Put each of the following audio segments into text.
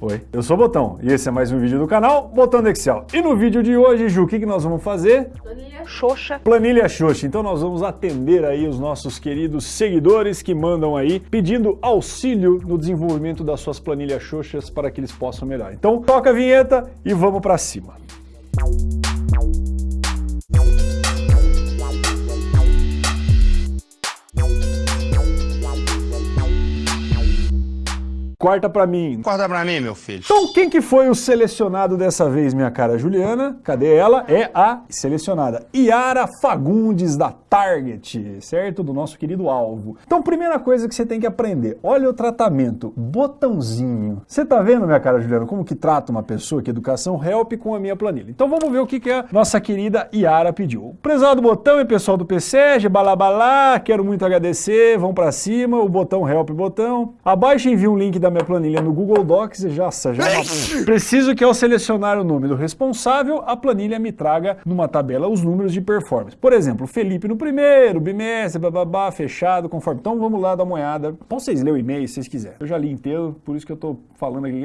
Oi, eu sou o Botão e esse é mais um vídeo do canal Botão do Excel. E no vídeo de hoje, Ju, o que, que nós vamos fazer? Planilha Xoxa. Planilha Xoxa. Então nós vamos atender aí os nossos queridos seguidores que mandam aí pedindo auxílio no desenvolvimento das suas planilhas Xoxas para que eles possam melhorar. Então toca a vinheta e vamos para cima. Corta pra mim. Corta pra mim, meu filho. Então, quem que foi o selecionado dessa vez, minha cara Juliana? Cadê ela? É a selecionada Yara Fagundes, da Target, certo? Do nosso querido alvo. Então, primeira coisa que você tem que aprender, olha o tratamento, botãozinho. Você tá vendo, minha cara Juliana, como que trata uma pessoa que educação help com a minha planilha. Então, vamos ver o que, que a nossa querida Yara pediu. Prezado botão e pessoal do PCG, balabalá, quero muito agradecer, vão para cima, o botão help botão. Abaixo envia um link da minha planilha no Google Docs e já, já preciso que ao selecionar o nome do responsável, a planilha me traga numa tabela os números de performance. Por exemplo, Felipe no primeiro, bimestre, bababá, fechado, conforme. Então vamos lá dar uma olhada. Então vocês lerem o e-mail se vocês quiserem. Eu já li inteiro, por isso que eu tô falando aqui.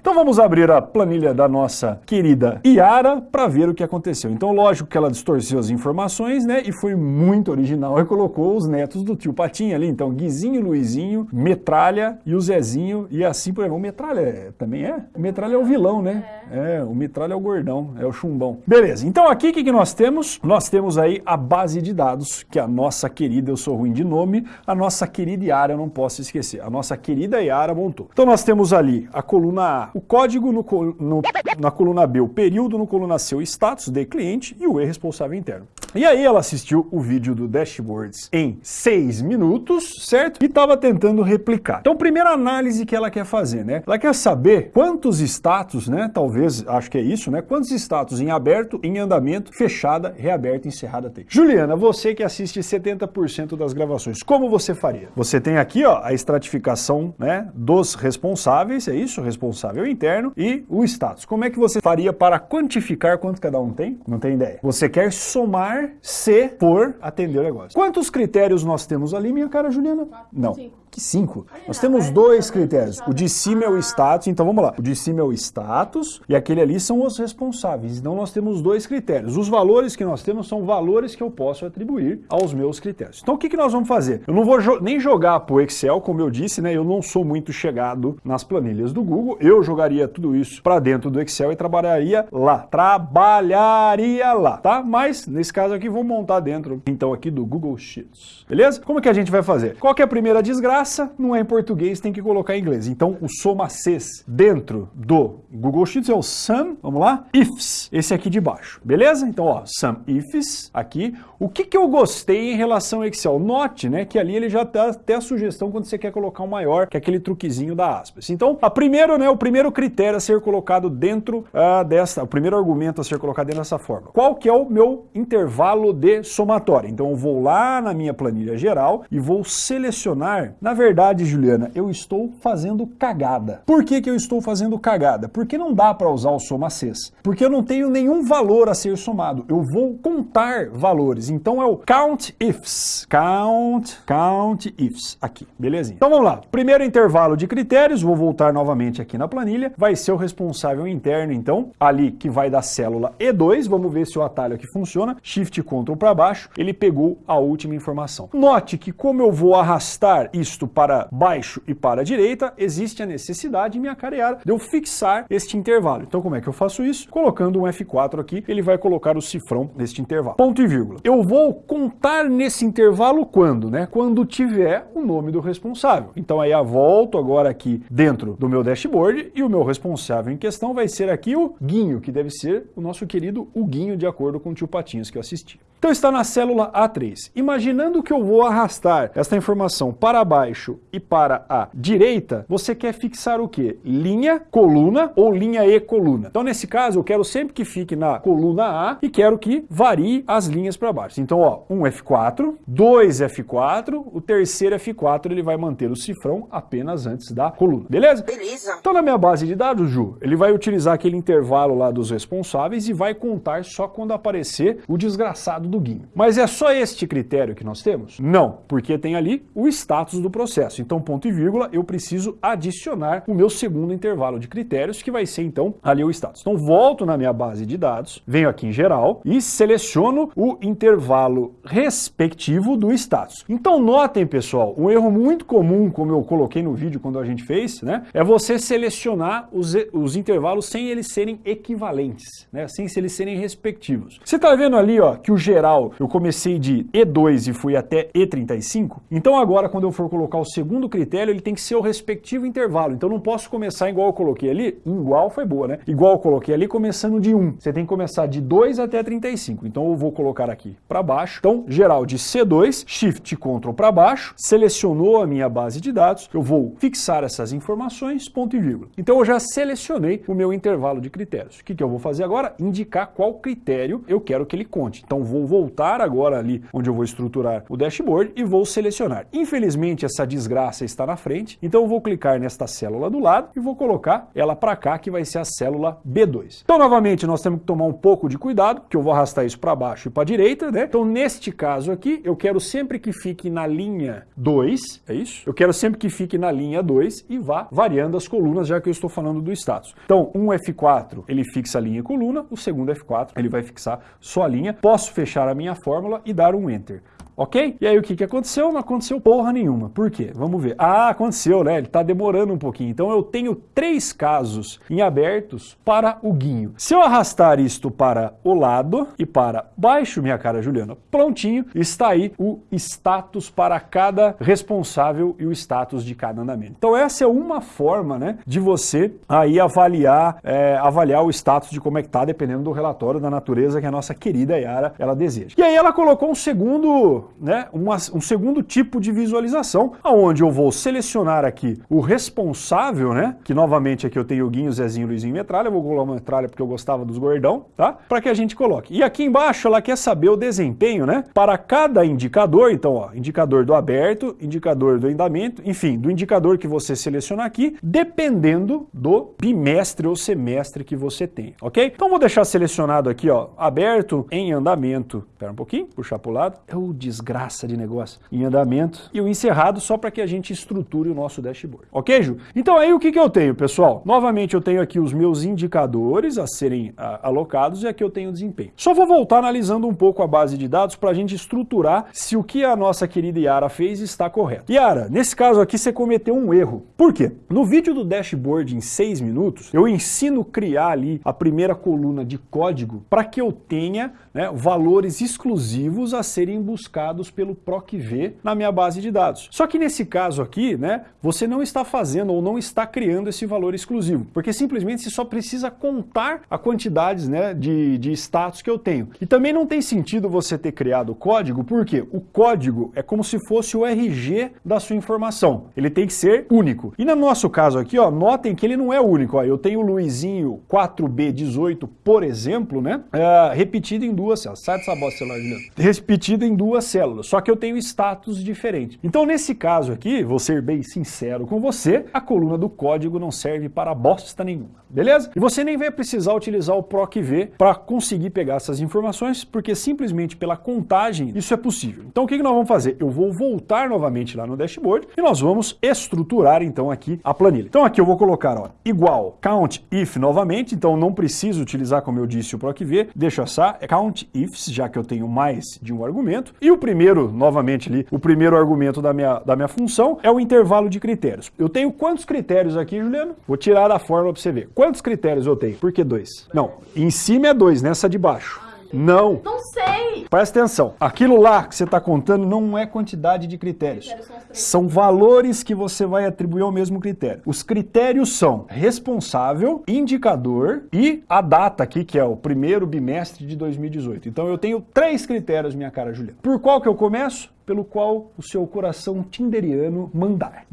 Então vamos abrir a planilha da nossa querida Iara para ver o que aconteceu. Então lógico que ela distorceu as informações, né, e foi muito original e colocou os netos do tio Patinho ali. Então Guizinho, Luizinho, Metralha e os Zezinho e assim por exemplo. O Metralha é, também é? O Metralha é o vilão, né? É. é, o Metralha é o gordão, é o chumbão. Beleza, então aqui o que, que nós temos? Nós temos aí a base de dados que a nossa querida, eu sou ruim de nome, a nossa querida Yara, eu não posso esquecer, a nossa querida Yara montou. Então nós temos ali a coluna A, o código no, no, na coluna B, o período no coluna C, o status de cliente e o E responsável interno. E aí ela assistiu o vídeo do Dashboards em 6 minutos, certo? E estava tentando replicar. Então, primeira análise que ela quer fazer, né? Ela quer saber quantos status, né? Talvez, acho que é isso, né? Quantos status em aberto, em andamento, fechada, reaberta, encerrada tem. Juliana, você que assiste 70% das gravações, como você faria? Você tem aqui, ó, a estratificação, né? Dos responsáveis, é isso? Responsável interno e o status. Como é que você faria para quantificar quanto cada um tem? Não tem ideia. Você quer somar se por atender o negócio. Quantos critérios nós temos ali, minha cara Juliana? Não. Cinco. Que cinco? Nós temos dois critérios. O de cima é o status, então vamos lá. O de cima é o status e aquele ali são os responsáveis. Então nós temos dois critérios. Os valores que nós temos são valores que eu posso atribuir aos meus critérios. Então o que, que nós vamos fazer? Eu não vou jo nem jogar para o Excel, como eu disse, né? Eu não sou muito chegado nas planilhas do Google. Eu jogaria tudo isso para dentro do Excel e trabalharia lá. Trabalharia lá, tá? Mas nesse caso aqui vou montar dentro, então aqui do Google Sheets. Beleza? Como que a gente vai fazer? Qual é a primeira desgraça? Não é em português, tem que colocar em inglês. Então, o soma Cs dentro do Google Sheets é o sum, vamos lá, ifs, esse aqui de baixo, beleza? Então, ó, sum ifs aqui. O que, que eu gostei em relação ao Excel? Note, né, que ali ele já dá até a sugestão quando você quer colocar um maior, que é aquele truquezinho da aspas. Então, a primeiro, né, o primeiro critério a ser colocado dentro uh, dessa, o primeiro argumento a ser colocado dentro dessa forma. Qual que é o meu intervalo de somatória? Então, eu vou lá na minha planilha geral e vou selecionar, na na verdade, Juliana, eu estou fazendo cagada. Por que, que eu estou fazendo cagada? Porque não dá para usar o soma Cs. Porque eu não tenho nenhum valor a ser somado. Eu vou contar valores. Então é o count ifs. Count, count ifs. Aqui, belezinha. Então vamos lá. Primeiro intervalo de critérios, vou voltar novamente aqui na planilha. Vai ser o responsável interno, então, ali que vai da célula E2. Vamos ver se o atalho aqui funciona. Shift Ctrl para baixo. Ele pegou a última informação. Note que como eu vou arrastar isso para baixo e para a direita, existe a necessidade, minha careada, de eu fixar este intervalo. Então como é que eu faço isso? Colocando um F4 aqui, ele vai colocar o cifrão neste intervalo. Ponto e vírgula. Eu vou contar nesse intervalo quando, né? Quando tiver o nome do responsável. Então aí eu volto agora aqui dentro do meu dashboard e o meu responsável em questão vai ser aqui o Guinho, que deve ser o nosso querido Guinho, de acordo com o tio Patinhos que eu assisti. Então está na célula A3. Imaginando que eu vou arrastar esta informação para baixo e para a direita, você quer fixar o quê? Linha, coluna ou linha e coluna. Então nesse caso eu quero sempre que fique na coluna A e quero que varie as linhas para baixo. Então ó, um F4, dois F4, o terceiro F4 ele vai manter o cifrão apenas antes da coluna. Beleza? Beleza. Então na minha base de dados, Ju, ele vai utilizar aquele intervalo lá dos responsáveis e vai contar só quando aparecer o desgraçado do Guinho. Mas é só este critério que nós temos? Não, porque tem ali o status do processo. Então, ponto e vírgula, eu preciso adicionar o meu segundo intervalo de critérios, que vai ser então ali o status. Então, volto na minha base de dados, venho aqui em geral e seleciono o intervalo respectivo do status. Então, notem, pessoal, um erro muito comum, como eu coloquei no vídeo quando a gente fez, né, é você selecionar os, os intervalos sem eles serem equivalentes, né, sem eles serem respectivos. Você está vendo ali ó, que o geral eu comecei de E2 e fui até E35? Então agora quando eu for colocar o segundo critério, ele tem que ser o respectivo intervalo. Então não posso começar igual eu coloquei ali, igual foi boa, né? Igual eu coloquei ali começando de 1. Você tem que começar de 2 até 35. Então eu vou colocar aqui para baixo. Então geral de C2, Shift Ctrl para baixo, selecionou a minha base de dados, eu vou fixar essas informações, ponto e vírgula. Então eu já selecionei o meu intervalo de critérios. O que, que eu vou fazer agora? Indicar qual critério eu quero que ele conte. Então vou voltar agora ali onde eu vou estruturar o dashboard e vou selecionar. Infelizmente essa desgraça está na frente, então eu vou clicar nesta célula do lado e vou colocar ela para cá, que vai ser a célula B2. Então novamente nós temos que tomar um pouco de cuidado, que eu vou arrastar isso para baixo e para direita, né? Então neste caso aqui, eu quero sempre que fique na linha 2, é isso? Eu quero sempre que fique na linha 2 e vá variando as colunas, já que eu estou falando do status. Então, um F4, ele fixa a linha e coluna, o segundo F4, ele vai fixar só a linha. Posso fechar a minha fórmula e dar um Enter. Ok? E aí o que, que aconteceu? Não aconteceu porra nenhuma. Por quê? Vamos ver. Ah, aconteceu, né? Ele está demorando um pouquinho. Então eu tenho três casos em abertos para o guinho. Se eu arrastar isto para o lado e para baixo, minha cara Juliana, prontinho, está aí o status para cada responsável e o status de cada andamento. Então essa é uma forma, né, de você aí avaliar, é, avaliar o status de como é que tá, dependendo do relatório da natureza que a nossa querida Yara ela deseja. E aí ela colocou um segundo né, uma, um segundo tipo de visualização, aonde eu vou selecionar aqui o responsável, né, que novamente aqui eu tenho o Guinho, Zezinho, Luizinho Metralha, eu vou colocar metralha porque eu gostava dos gordão, tá? Para que a gente coloque. E aqui embaixo ela quer saber o desempenho, né, para cada indicador, então, ó, indicador do aberto, indicador do andamento, enfim, do indicador que você selecionar aqui, dependendo do bimestre ou semestre que você tem, ok? Então vou deixar selecionado aqui, ó, aberto em andamento. Espera um pouquinho, puxar para o lado. Eu desgraça de negócio em andamento e o encerrado só para que a gente estruture o nosso dashboard. Ok, Ju? Então aí o que, que eu tenho, pessoal? Novamente eu tenho aqui os meus indicadores a serem a, alocados e aqui eu tenho o desempenho. Só vou voltar analisando um pouco a base de dados para a gente estruturar se o que a nossa querida Yara fez está correto. Yara, nesse caso aqui você cometeu um erro. Por quê? No vídeo do dashboard em 6 minutos, eu ensino criar ali a primeira coluna de código para que eu tenha né, valores exclusivos a serem buscados pelo PROC-V na minha base de dados. Só que nesse caso aqui, né, você não está fazendo ou não está criando esse valor exclusivo, porque simplesmente você só precisa contar a quantidades né, de, de status que eu tenho. E também não tem sentido você ter criado o código, porque o código é como se fosse o RG da sua informação. Ele tem que ser único. E no nosso caso aqui, ó, notem que ele não é único. Ó. Eu tenho o Luizinho 4B18, por exemplo, né, é, repetido em duas. Sai dessa bosta, celular, Juliano. Repetido em duas células, só que eu tenho status diferentes. Então nesse caso aqui, vou ser bem sincero com você, a coluna do código não serve para bosta nenhuma, beleza? E você nem vai precisar utilizar o PROC-V para conseguir pegar essas informações, porque simplesmente pela contagem isso é possível. Então o que, nós vamos fazer? Eu vou voltar novamente lá no dashboard e nós vamos estruturar então aqui a planilha. Então aqui eu vou colocar ó, igual count if novamente, então não preciso utilizar como eu disse o PROC-V, deixa essa count ifs, já que eu tenho mais de um argumento, e o primeiro, novamente ali, o primeiro argumento da minha, da minha função é o intervalo de critérios. Eu tenho quantos critérios aqui, Juliano? Vou tirar da fórmula para você ver. Quantos critérios eu tenho? Por que dois? Não, em cima é dois, nessa de baixo. Não. Não sei. Presta atenção. Aquilo lá que você está contando não é quantidade de critérios. Critérios São valores que você vai atribuir ao mesmo critério. Os critérios são responsável, indicador e a data aqui, que é o primeiro bimestre de 2018. Então eu tenho três critérios, minha cara Juliana. Por qual que eu começo? Pelo qual o seu coração tinderiano mandar.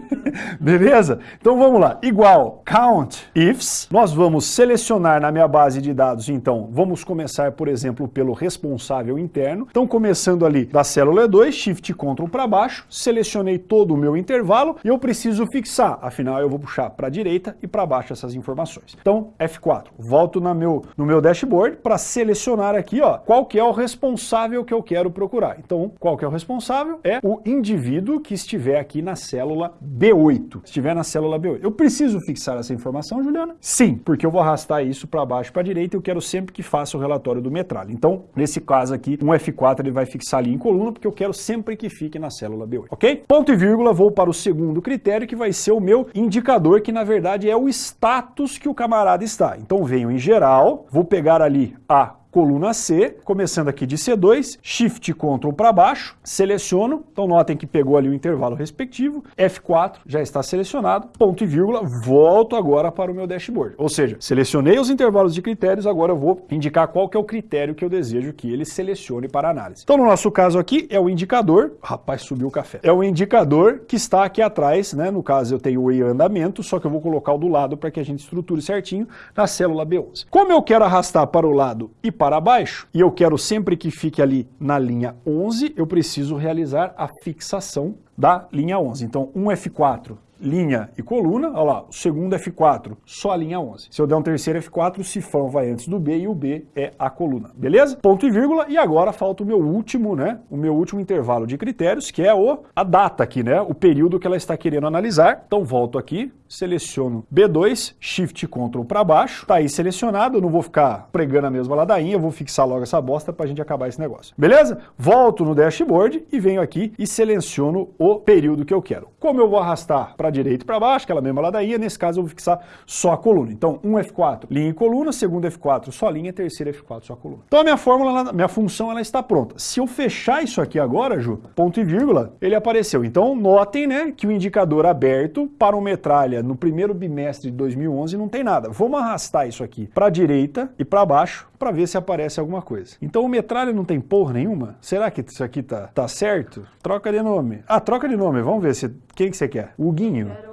Beleza? Então vamos lá. Igual count ifs. Nós vamos selecionar na minha base de dados, então, vamos começar, por exemplo, pelo responsável interno. Então, começando ali da célula E2, Shift Ctrl para baixo, selecionei todo o meu intervalo e eu preciso fixar. Afinal, eu vou puxar para a direita e para baixo essas informações. Então, F4. Volto na meu, no meu dashboard para selecionar aqui, ó, qual que é o responsável que eu quero procurar. Então, qual que é o responsável? É o indivíduo que estiver aqui na célula B8. Estiver na célula B8. Eu preciso fixar essa informação, Juliana? Sim, porque eu vou arrastar isso para baixo para a direita e eu quero sempre que faça o relatório do metralha. Então, nesse caso aqui, um F4 ele vai fixar ali em coluna, porque eu quero sempre que fique na célula B8, ok? Ponto e vírgula, vou para o segundo critério, que vai ser o meu indicador, que na verdade é o status que o camarada está. Então, venho em geral, vou pegar ali a coluna C, começando aqui de C2, Shift Ctrl para baixo, seleciono, então notem que pegou ali o intervalo respectivo, F4 já está selecionado, ponto e vírgula, volto agora para o meu dashboard. Ou seja, selecionei os intervalos de critérios, agora eu vou indicar qual que é o critério que eu desejo que ele selecione para análise. Então no nosso caso aqui é o indicador, rapaz, subiu o café, é o indicador que está aqui atrás, né? no caso eu tenho o em andamento, só que eu vou colocar o do lado para que a gente estruture certinho na célula B11. Como eu quero arrastar para o lado e para baixo, e eu quero sempre que fique ali na linha 11, eu preciso realizar a fixação da linha 11. Então, um F4 linha e coluna, olha lá, o segundo F4, só a linha 11. Se eu der um terceiro F4, o cifrão vai antes do B e o B é a coluna, beleza? Ponto e vírgula, e agora falta o meu último, né, o meu último intervalo de critérios, que é o, a data aqui, né, o período que ela está querendo analisar. Então volto aqui, seleciono B2, Shift Ctrl para baixo, tá aí selecionado, eu não vou ficar pregando a mesma ladainha, eu vou fixar logo essa bosta pra gente acabar esse negócio. Beleza? Volto no dashboard e venho aqui e seleciono o período que eu quero. Como eu vou arrastar para direita e para baixo, aquela mesma ladainha, nesse caso eu vou fixar só a coluna. Então, um F4, linha e coluna, segundo F4, só linha, terceiro F4, só coluna. Então a minha fórmula, minha função, ela está pronta. Se eu fechar isso aqui agora, Ju, ponto e vírgula, ele apareceu. Então notem, né, que o indicador aberto para o metralha no primeiro bimestre de 2011 não tem nada. Vamos arrastar isso aqui para a direita e para baixo para ver se aparece alguma coisa. Então o metralha não tem porra nenhuma? Será que isso aqui tá, tá certo? Troca de nome. Ah, troca de nome. Vamos ver se quem que você quer. O Guinho.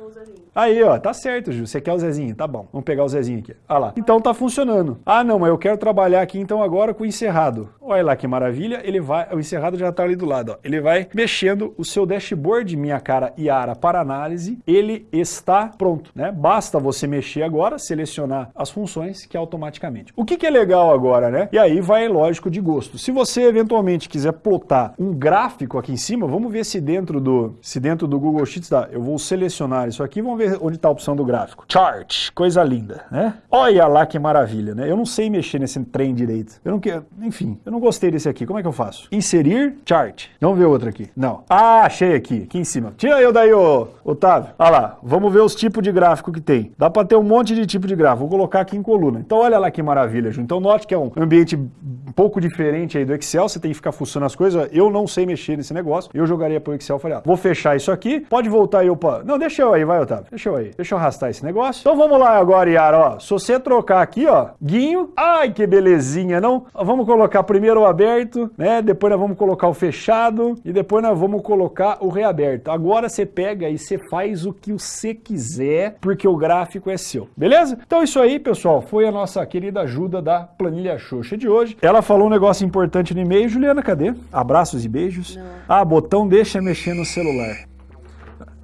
Aí, ó, tá certo, Ju. Você quer o Zezinho? Tá bom. Vamos pegar o Zezinho aqui. Olha lá. Então tá funcionando. Ah, não, mas eu quero trabalhar aqui então agora com o encerrado. Olha lá que maravilha. Ele vai, o encerrado já tá ali do lado, ó. Ele vai mexendo o seu dashboard, minha cara Iara, para análise. Ele está pronto, né? Basta você mexer agora, selecionar as funções que automaticamente. O que que é legal agora, né? E aí vai, lógico, de gosto. Se você eventualmente quiser plotar um gráfico aqui em cima, vamos ver se dentro do, se dentro do Google Sheets dá. Eu vou selecionar isso aqui, vamos ver ver onde está a opção do gráfico. Chart, coisa linda, né? Olha lá que maravilha, né? Eu não sei mexer nesse trem direito. Eu não quero, enfim, eu não gostei desse aqui. Como é que eu faço? Inserir chart. Vamos ver outro aqui. Não. Ah, achei aqui, aqui em cima. Tira eu daí, ô, Otávio. Olha lá, vamos ver os tipos de gráfico que tem. Dá para ter um monte de tipo de gráfico. Vou colocar aqui em coluna. Então olha lá que maravilha, Ju. Então note que é um ambiente um pouco diferente aí do Excel. Você tem que ficar fuçando as coisas. Eu não sei mexer nesse negócio. Eu jogaria pro Excel. Falei, ah, vou fechar isso aqui. Pode voltar aí, opa. Não, deixa eu aí, vai, Otávio. Deixa eu aí. Deixa eu arrastar esse negócio. Então vamos lá agora, Yara, ó. Se você trocar aqui, ó, guinho, ai que belezinha, não? Vamos colocar primeiro o aberto, né? Depois nós vamos colocar o fechado e depois nós vamos colocar o reaberto. Agora você pega e você faz o que você quiser, porque o gráfico é seu, beleza? Então isso aí, pessoal, foi a nossa querida ajuda da planilha Xoxa de hoje. Ela falou um negócio importante no e-mail, Juliana, cadê? Abraços e beijos. Não. Ah, botão deixa mexer no celular.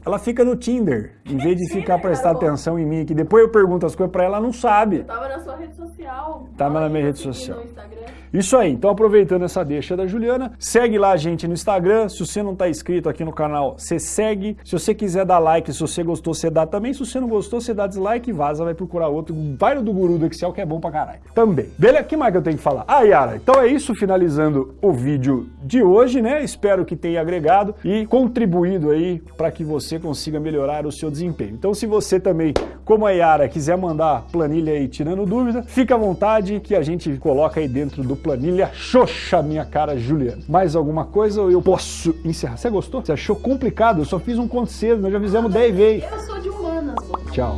Ela fica no Tinder, em vez de ficar prestar atenção em mim, que depois eu pergunto as coisas para ela, ela não sabe. Eu tava na sua rede social. Tava na minha rede social. Isso aí, então aproveitando essa deixa da Juliana, segue lá a gente no Instagram, se você não está inscrito aqui no canal, você segue, se você quiser dar like, se você gostou, você dá também, se você não gostou, você dá dislike vaza, vai procurar outro, vai no do Guru do Excel que é bom pra caralho. Também. Beleza? O que mais que eu tenho que falar? Ah, Yara, então é isso, finalizando o vídeo de hoje, né? Espero que tenha agregado e contribuído aí para que você consiga melhorar o seu desempenho. Então se você também, como a Yara, quiser mandar planilha aí tirando dúvida, fica à vontade que a gente coloca aí dentro do planilha Xoxa, minha cara Juliana. Mais alguma coisa ou eu posso encerrar? Você gostou? Você achou complicado? Eu só fiz um cedo, nós já fizemos 10 vezes. Eu sou de humanas. Tchau.